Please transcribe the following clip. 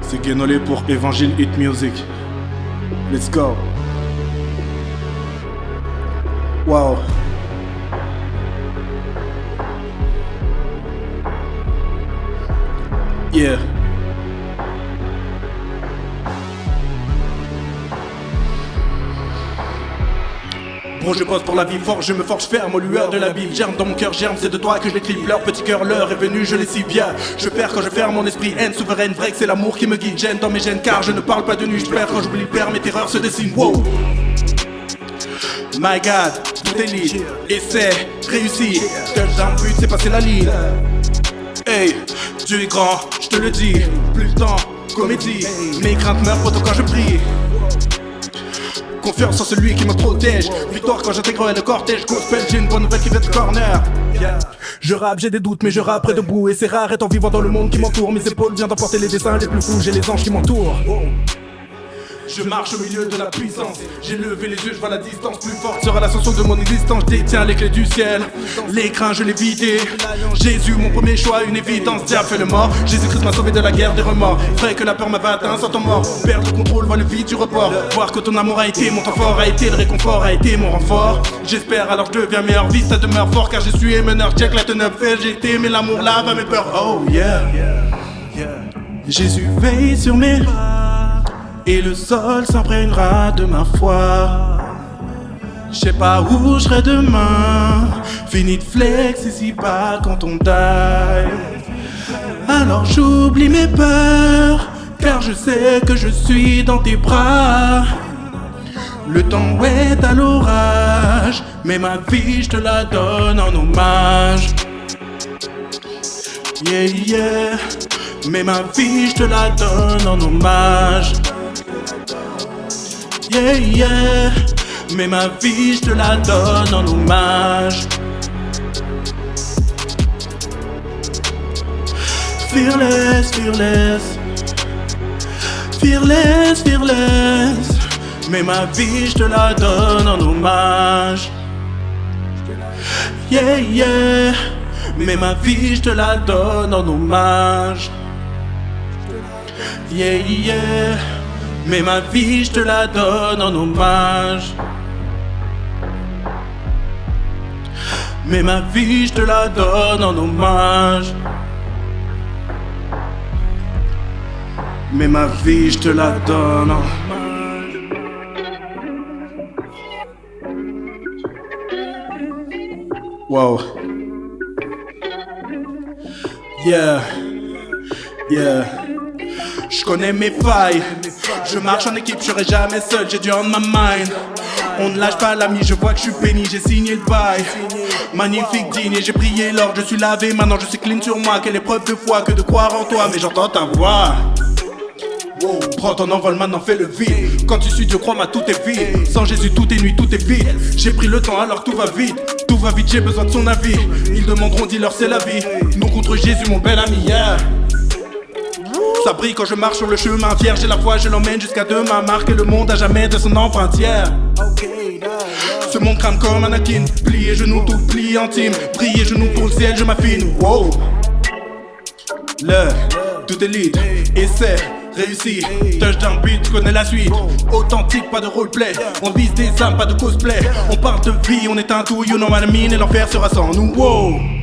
C'est Guénolé pour Evangile Hit Music. Let's go. Wow. Yeah. Bon, je pose pour la vie forte, je me forge ferme aux lueurs de la ville. Germe dans mon cœur, germe, c'est de toi que je l'écris. Leur petit cœur, l'heure est venue, je l'ai si bien. Je perds quand je ferme mon esprit, haine souveraine, vrai que c'est l'amour qui me guide. Gêne dans mes gènes, car je ne parle pas de nuit. Je perds quand j'oublie le père, mes terreurs se dessinent. Wow. My God, tout est libre, essai, réussi. Touchdown, but, c'est passer la ligne. Hey, Dieu est grand, je te le dis. Plus le temps, comédie. Mes craintes meurent pourtant quand je prie. Confiance en celui qui me protège. Victoire quand j'intégrerai le cortège. Gospel, j'ai une bonne nouvelle qui vient de corner. Je rappe, j'ai des doutes, mais je rappe debout. Et c'est rare étant vivant dans le monde qui m'entoure. Mes épaules viennent d'emporter les dessins les plus fous. J'ai les anges qui m'entourent. Je marche au milieu de la puissance. J'ai levé les yeux, je vois la distance plus forte. Sera l'ascension de mon existence. Je détiens les clés du ciel. L'écran, je l'ai vidé. Jésus, mon premier choix, une évidence. Diable fait le mort. Jésus-Christ m'a sauvé de la guerre des remords. Vrai que la peur m'avait atteint sans ton mort. Perdre le contrôle, voir le vide du report. Voir que ton amour a été mon temps fort, a été le réconfort, a été mon renfort. J'espère alors je deviens meilleur. Vie, ça demeure fort car je suis meneur. Check la teneur fait, j'ai été, mais l'amour lave à mes peurs. Oh yeah. Jésus veille sur mes et le sol s'imprégnera de ma foi. Je sais pas où je serai demain. Fini de flex ici pas quand on die. Alors j'oublie mes peurs, car je sais que je suis dans tes bras. Le temps est à l'orage, mais ma vie je te la donne en hommage. Yeah, yeah, mais ma vie je te la donne en hommage. Yeah, yeah, mais ma vie je te la donne en hommage. Fearless, fearless, fearless, fearless, mais ma vie je te la donne en hommage. Yeah, yeah, mais ma vie je te la donne en hommage. Yeah, yeah. Mais ma vie, je te la donne en hommage. Mais ma vie, je te la donne en hommage. Mais ma vie, je te la donne en hommage. Wow. Yeah. Yeah. Je connais mes failles. Je marche en équipe, je serai jamais seul, j'ai du on my mind. On ne lâche pas l'ami, je vois que je suis béni, j'ai signé le bail. Magnifique digne, j'ai prié l'or, je suis lavé, maintenant je suis clean sur moi. Quelle épreuve de foi que de croire en toi, mais j'entends ta voix. Prends ton envol, maintenant fais le vide. Quand tu suis Dieu, crois-moi, tout est vide. Sans Jésus, tout est nuit, tout est vide. J'ai pris le temps, alors tout va vite. Tout va vite, j'ai besoin de son avis. Ils demanderont, dis-leur, c'est la vie. Nous contre Jésus, mon bel ami, yeah. Ça brille quand je marche sur le chemin vierge. J'ai la foi, je l'emmène jusqu'à demain. Marquer le monde à jamais de son empreinte hier. Ce monde crame comme un Anakin. Plié genoux, tout plié intime. Briller genoux pour le ciel, je m'affine. Wow. Le, tout est lead, essai, réussi. Touchdown beat, tu connais la suite. Authentique, pas de roleplay. On vise des âmes, pas de cosplay. On parle de vie, on est un tout, you know what I mean. Et l'enfer sera sans nous. Wow.